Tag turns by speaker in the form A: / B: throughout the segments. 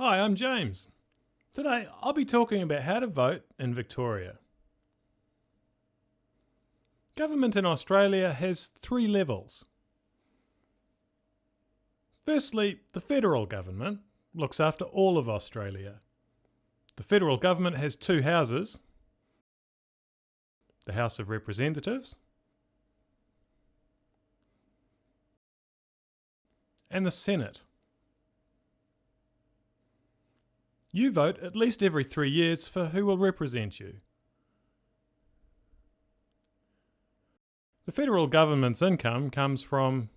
A: Hi, I'm James. Today I'll be talking about how to vote in Victoria. Government in Australia has three levels. Firstly, the federal government looks after all of Australia. The federal government has two houses the House of Representatives and the Senate. You vote at least every three years for who will represent you. The federal government's income comes from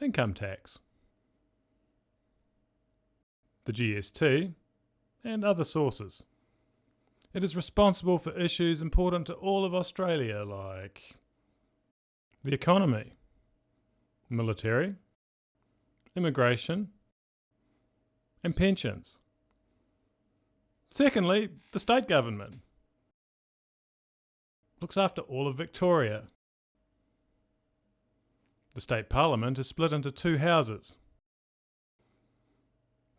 A: income tax, the GST, and other sources. It is responsible for issues important to all of Australia like the economy, military, immigration, and pensions. Secondly, the state government looks after all of Victoria. The state parliament is split into two houses.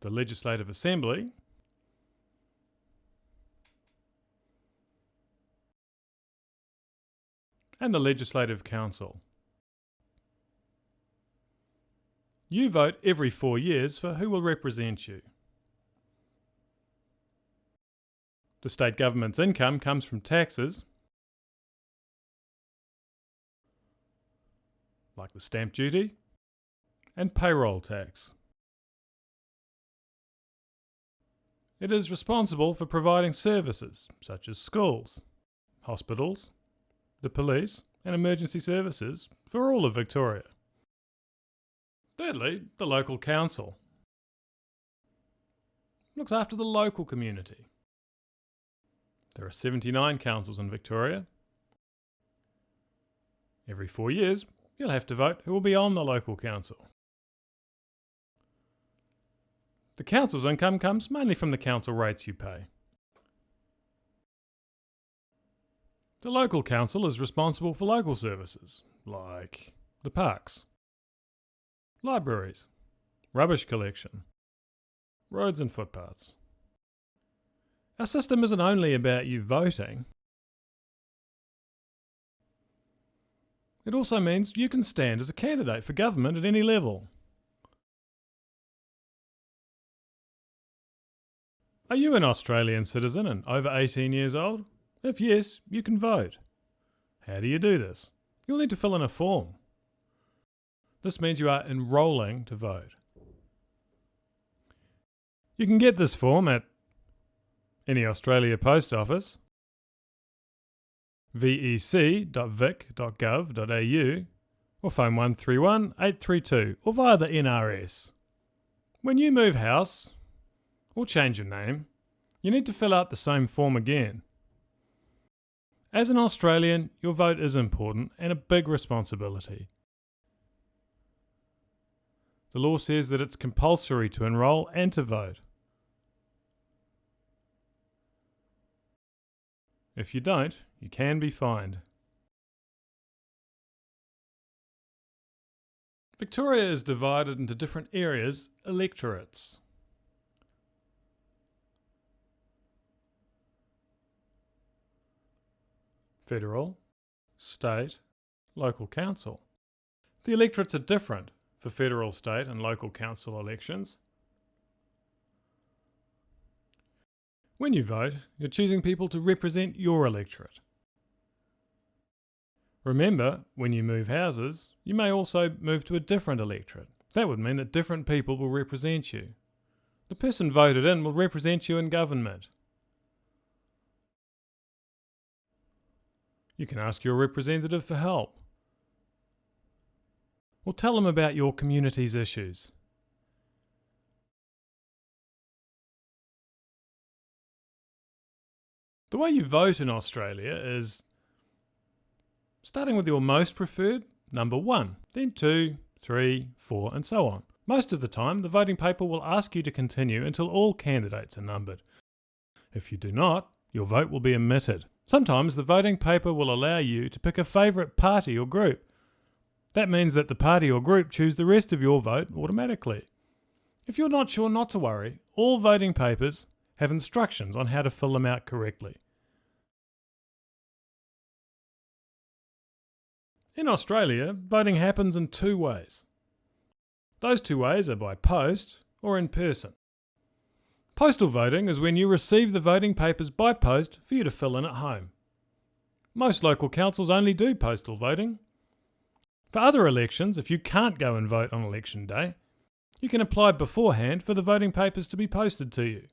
A: The Legislative Assembly and the Legislative Council. You vote every four years for who will represent you. The state government's income comes from taxes, like the stamp duty and payroll tax. It is responsible for providing services such as schools, hospitals, the police and emergency services for all of Victoria. Thirdly, the local council looks after the local community. There are 79 councils in Victoria. Every four years, you'll have to vote who will be on the local council. The council's income comes mainly from the council rates you pay. The local council is responsible for local services, like the parks, libraries, rubbish collection, roads and footpaths. Our system isn't only about you voting, it also means you can stand as a candidate for government at any level. Are you an Australian citizen and over 18 years old? If yes, you can vote. How do you do this? You'll need to fill in a form. This means you are enrolling to vote. You can get this form at any Australia post office, vec.vic.gov.au, or phone 131 832 or via the NRS. When you move house or change your name, you need to fill out the same form again. As an Australian, your vote is important and a big responsibility. The law says that it's compulsory to enrol and to vote. If you don't, you can be fined. Victoria is divided into different areas, electorates. Federal, state, local council. The electorates are different for federal, state and local council elections. When you vote, you're choosing people to represent your electorate. Remember, when you move houses, you may also move to a different electorate. That would mean that different people will represent you. The person voted in will represent you in government. You can ask your representative for help. Tell them about your community's issues. The way you vote in Australia is starting with your most preferred, number one, then two, three, four, and so on. Most of the time, the voting paper will ask you to continue until all candidates are numbered. If you do not, your vote will be omitted. Sometimes the voting paper will allow you to pick a favourite party or group. That means that the party or group choose the rest of your vote automatically. If you're not sure not to worry, all voting papers have instructions on how to fill them out correctly. In Australia, voting happens in two ways. Those two ways are by post or in person. Postal voting is when you receive the voting papers by post for you to fill in at home. Most local councils only do postal voting. For other elections, if you can't go and vote on election day, you can apply beforehand for the voting papers to be posted to you.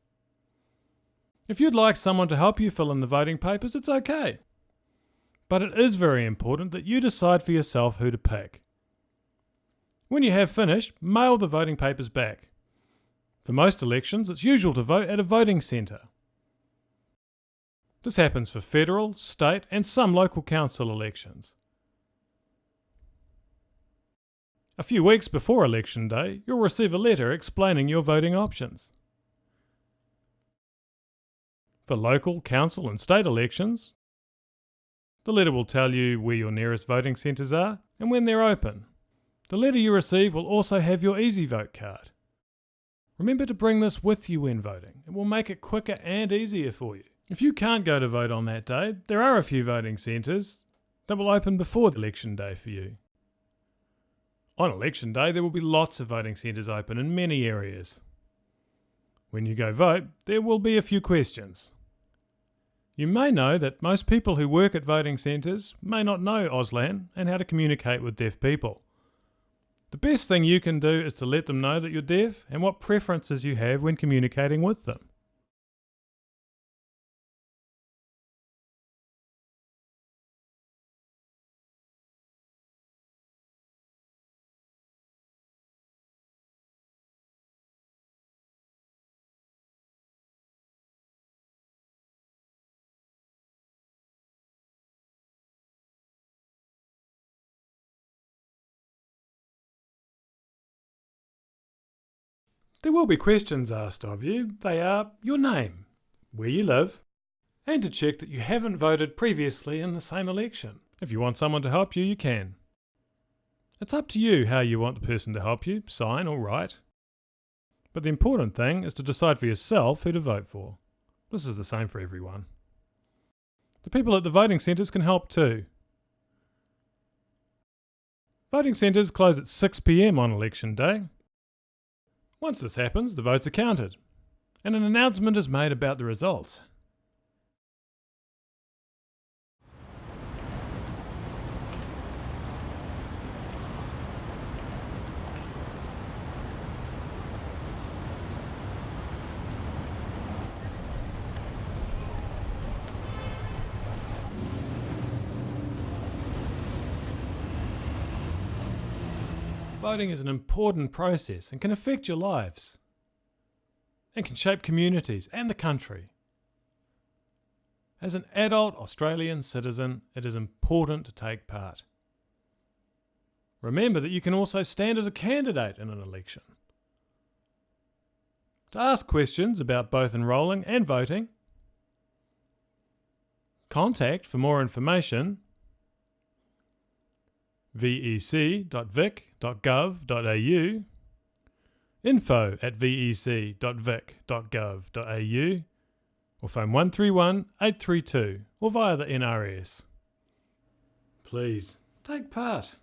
A: If you'd like someone to help you fill in the voting papers, it's okay. But it is very important that you decide for yourself who to pick. When you have finished, mail the voting papers back. For most elections, it's usual to vote at a voting centre. This happens for federal, state, and some local council elections. A few weeks before election day, you'll receive a letter explaining your voting options. For local, council, and state elections, the letter will tell you where your nearest voting centres are and when they're open. The letter you receive will also have your EasyVote card. Remember to bring this with you when voting. It will make it quicker and easier for you. If you can't go to vote on that day, there are a few voting centres that will open before election day for you. On election day, there will be lots of voting centres open in many areas. When you go vote, there will be a few questions. You may know that most people who work at voting centres may not know Auslan and how to communicate with deaf people. The best thing you can do is to let them know that you're deaf and what preferences you have when communicating with them. There will be questions asked of you. They are your name, where you live, and to check that you haven't voted previously in the same election. If you want someone to help you, you can. It's up to you how you want the person to help you, sign or write. But the important thing is to decide for yourself who to vote for. This is the same for everyone. The people at the voting centres can help too. Voting centres close at 6pm on election day, once this happens, the votes are counted, and an announcement is made about the results. Voting is an important process and can affect your lives and can shape communities and the country. As an adult Australian citizen, it is important to take part. Remember that you can also stand as a candidate in an election. To ask questions about both enrolling and voting, contact for more information vec.vic.gov.au, info at vec.vic.gov.au, or phone 131 832 or via the NRS. Please take part.